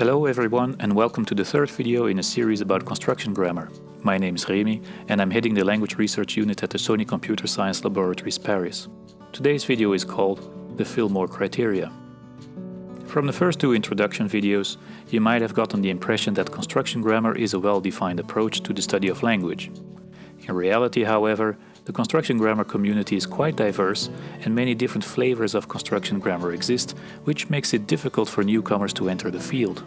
Hello everyone and welcome to the third video in a series about construction grammar. My name is Remi and I'm heading the language research unit at the Sony Computer Science Laboratories Paris. Today's video is called the Fillmore Criteria. From the first two introduction videos, you might have gotten the impression that construction grammar is a well-defined approach to the study of language. In reality, however, the construction grammar community is quite diverse and many different flavors of construction grammar exist, which makes it difficult for newcomers to enter the field.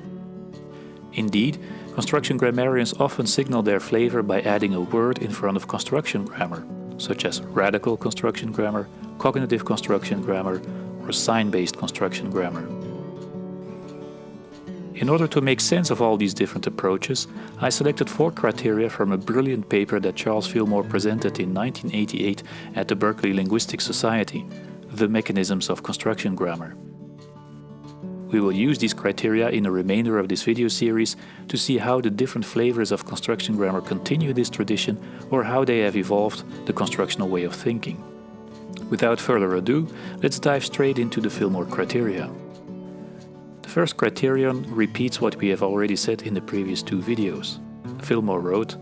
Indeed, construction grammarians often signal their flavor by adding a word in front of construction grammar, such as radical construction grammar, cognitive construction grammar, or sign-based construction grammar. In order to make sense of all these different approaches, I selected four criteria from a brilliant paper that Charles Fillmore presented in 1988 at the Berkeley Linguistic Society, The Mechanisms of Construction Grammar. We will use these criteria in the remainder of this video series to see how the different flavors of construction grammar continue this tradition or how they have evolved the constructional way of thinking. Without further ado, let's dive straight into the Fillmore criteria first criterion repeats what we have already said in the previous two videos. Fillmore wrote,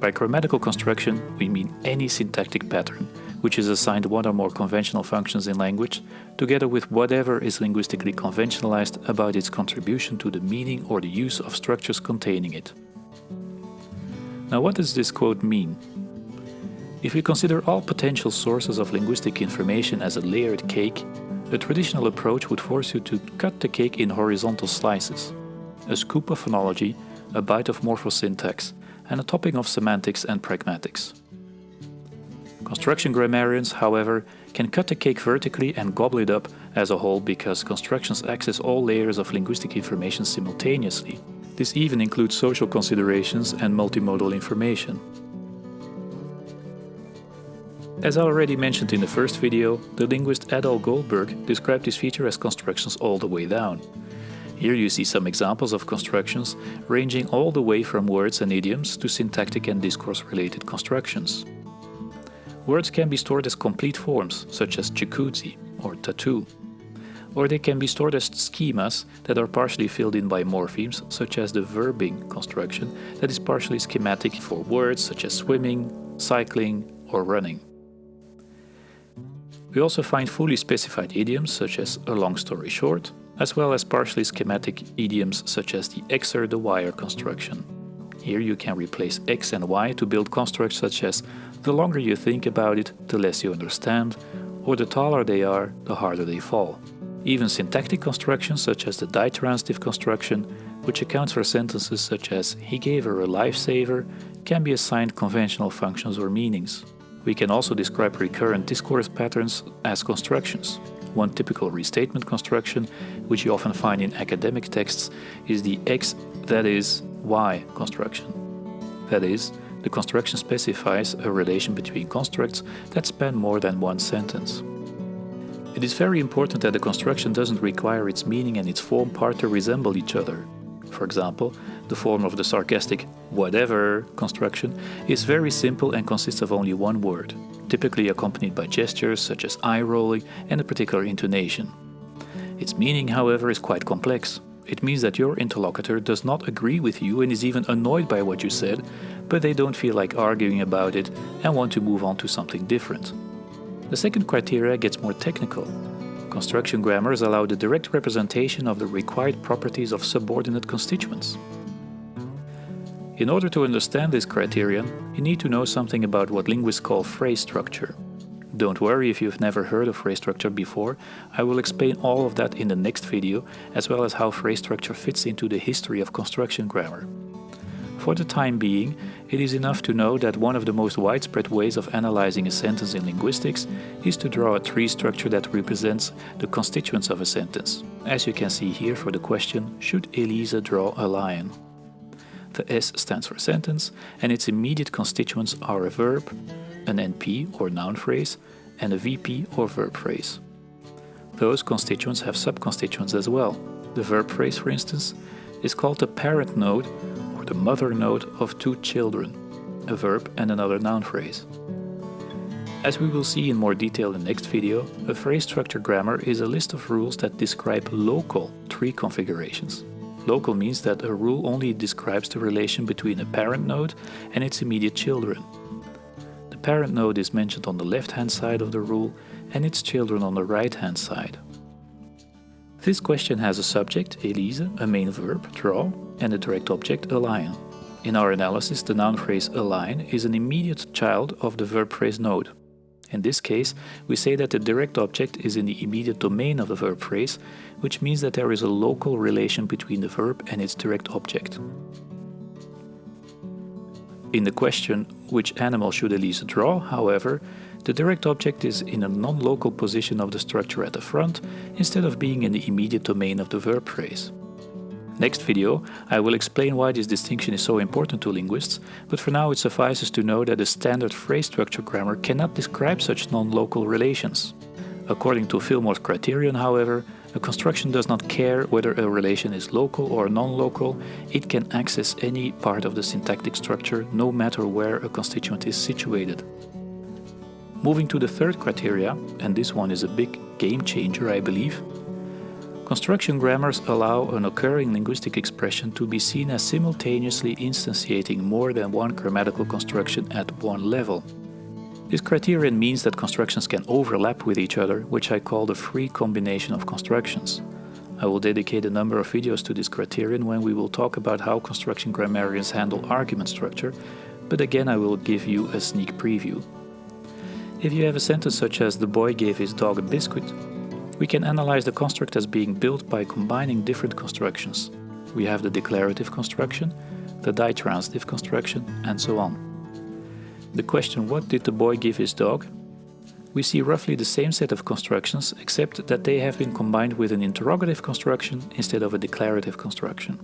By grammatical construction we mean any syntactic pattern, which is assigned one or more conventional functions in language, together with whatever is linguistically conventionalized about its contribution to the meaning or the use of structures containing it. Now what does this quote mean? If we consider all potential sources of linguistic information as a layered cake, a traditional approach would force you to cut the cake in horizontal slices. A scoop of phonology, a bite of morphosyntax, and a topping of semantics and pragmatics. Construction grammarians, however, can cut the cake vertically and gobble it up as a whole because constructions access all layers of linguistic information simultaneously. This even includes social considerations and multimodal information. As I already mentioned in the first video, the linguist Adele Goldberg described this feature as constructions all the way down. Here you see some examples of constructions ranging all the way from words and idioms to syntactic and discourse-related constructions. Words can be stored as complete forms, such as jacuzzi or tattoo. Or they can be stored as schemas that are partially filled in by morphemes, such as the verbing construction that is partially schematic for words such as swimming, cycling or running. We also find fully specified idioms such as a long story short, as well as partially schematic idioms such as the xer the yer construction. Here you can replace x and y to build constructs such as the longer you think about it, the less you understand, or the taller they are, the harder they fall. Even syntactic constructions such as the ditransitive construction, which accounts for sentences such as he gave her a lifesaver, can be assigned conventional functions or meanings. We can also describe recurrent discourse patterns as constructions. One typical restatement construction, which you often find in academic texts, is the X that is Y construction. That is, the construction specifies a relation between constructs that span more than one sentence. It is very important that the construction doesn't require its meaning and its form part to resemble each other. For example, the form of the sarcastic whatever construction is very simple and consists of only one word, typically accompanied by gestures such as eye rolling and a particular intonation. Its meaning, however, is quite complex. It means that your interlocutor does not agree with you and is even annoyed by what you said, but they don't feel like arguing about it and want to move on to something different. The second criteria gets more technical. Construction grammars allow the direct representation of the required properties of subordinate constituents. In order to understand this criterion, you need to know something about what linguists call phrase structure. Don't worry if you've never heard of phrase structure before, I will explain all of that in the next video, as well as how phrase structure fits into the history of construction grammar. For the time being, it is enough to know that one of the most widespread ways of analyzing a sentence in linguistics is to draw a tree structure that represents the constituents of a sentence, as you can see here for the question, should Elisa draw a lion? The S stands for sentence, and its immediate constituents are a verb, an NP or noun phrase, and a VP or verb phrase. Those constituents have subconstituents as well. The verb phrase, for instance, is called the parent node the mother node of two children, a verb and another noun phrase. As we will see in more detail in the next video, a phrase structure grammar is a list of rules that describe local tree configurations. Local means that a rule only describes the relation between a parent node and its immediate children. The parent node is mentioned on the left-hand side of the rule and its children on the right-hand side. This question has a subject, Elise, a main verb, draw, and the direct object, a lion. In our analysis, the noun phrase align is an immediate child of the verb phrase node. In this case, we say that the direct object is in the immediate domain of the verb phrase, which means that there is a local relation between the verb and its direct object. In the question, which animal should Elise draw, however, the direct object is in a non-local position of the structure at the front, instead of being in the immediate domain of the verb phrase. Next video, I will explain why this distinction is so important to linguists, but for now it suffices to know that a standard phrase structure grammar cannot describe such non-local relations. According to Fillmore's criterion, however, a construction does not care whether a relation is local or non-local, it can access any part of the syntactic structure no matter where a constituent is situated. Moving to the third criteria, and this one is a big game changer I believe, Construction grammars allow an occurring linguistic expression to be seen as simultaneously instantiating more than one grammatical construction at one level. This criterion means that constructions can overlap with each other, which I call the free combination of constructions. I will dedicate a number of videos to this criterion when we will talk about how construction grammarians handle argument structure, but again I will give you a sneak preview. If you have a sentence such as the boy gave his dog a biscuit, we can analyze the construct as being built by combining different constructions. We have the declarative construction, the ditransitive construction, and so on. The question what did the boy give his dog? We see roughly the same set of constructions except that they have been combined with an interrogative construction instead of a declarative construction.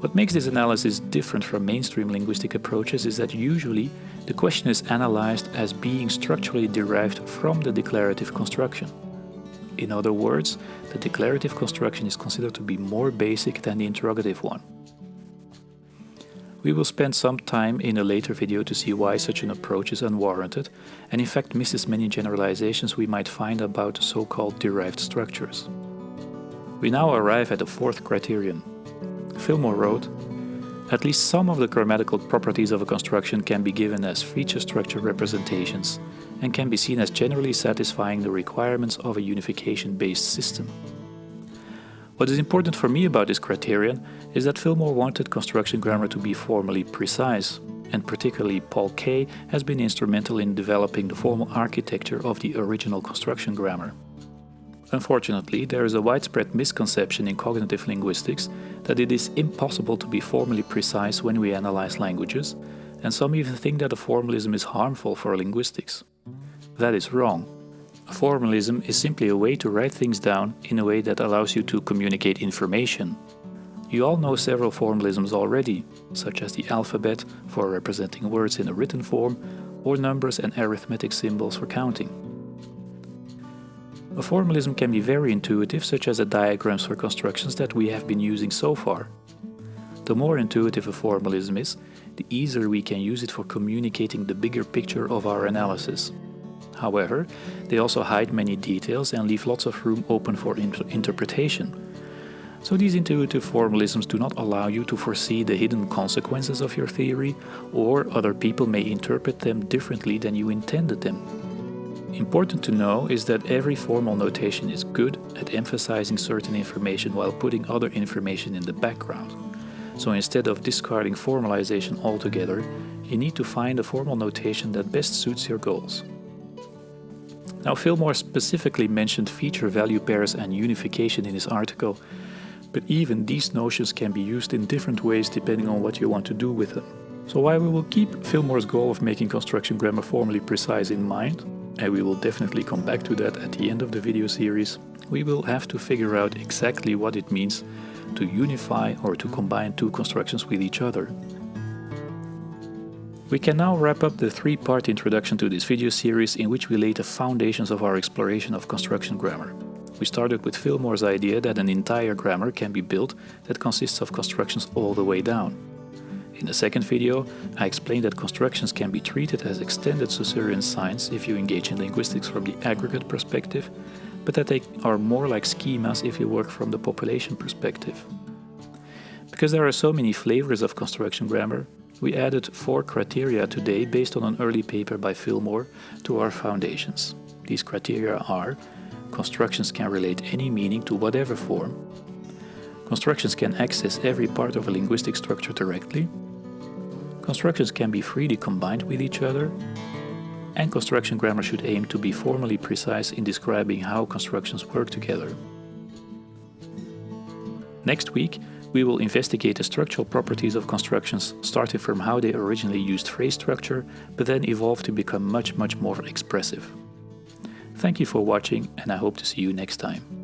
What makes this analysis different from mainstream linguistic approaches is that usually the question is analyzed as being structurally derived from the declarative construction. In other words, the declarative construction is considered to be more basic than the interrogative one. We will spend some time in a later video to see why such an approach is unwarranted and in fact misses many generalizations we might find about so-called derived structures. We now arrive at the fourth criterion. Fillmore wrote, at least some of the grammatical properties of a construction can be given as feature structure representations and can be seen as generally satisfying the requirements of a unification-based system. What is important for me about this criterion is that Fillmore wanted construction grammar to be formally precise, and particularly Paul Kay has been instrumental in developing the formal architecture of the original construction grammar. Unfortunately, there is a widespread misconception in cognitive linguistics that it is impossible to be formally precise when we analyze languages, and some even think that a formalism is harmful for linguistics. That is wrong. A formalism is simply a way to write things down in a way that allows you to communicate information. You all know several formalisms already, such as the alphabet for representing words in a written form, or numbers and arithmetic symbols for counting. A formalism can be very intuitive, such as the diagrams for constructions that we have been using so far. The more intuitive a formalism is, the easier we can use it for communicating the bigger picture of our analysis. However, they also hide many details and leave lots of room open for inter interpretation. So these intuitive formalisms do not allow you to foresee the hidden consequences of your theory, or other people may interpret them differently than you intended them. Important to know is that every formal notation is good at emphasizing certain information while putting other information in the background. So instead of discarding formalization altogether, you need to find a formal notation that best suits your goals. Now Fillmore specifically mentioned feature value pairs and unification in his article, but even these notions can be used in different ways depending on what you want to do with them. So while we will keep Fillmore's goal of making construction grammar formally precise in mind, and we will definitely come back to that at the end of the video series, we will have to figure out exactly what it means to unify or to combine two constructions with each other. We can now wrap up the three-part introduction to this video series in which we laid the foundations of our exploration of construction grammar. We started with Fillmore's idea that an entire grammar can be built that consists of constructions all the way down. In the second video, I explained that constructions can be treated as extended Saussurean signs if you engage in linguistics from the aggregate perspective, but that they are more like schemas if you work from the population perspective. Because there are so many flavors of construction grammar, we added four criteria today based on an early paper by Fillmore to our foundations. These criteria are constructions can relate any meaning to whatever form, constructions can access every part of a linguistic structure directly, constructions can be freely combined with each other, and construction grammar should aim to be formally precise in describing how constructions work together. Next week, we will investigate the structural properties of constructions starting from how they originally used phrase structure, but then evolved to become much, much more expressive. Thank you for watching and I hope to see you next time.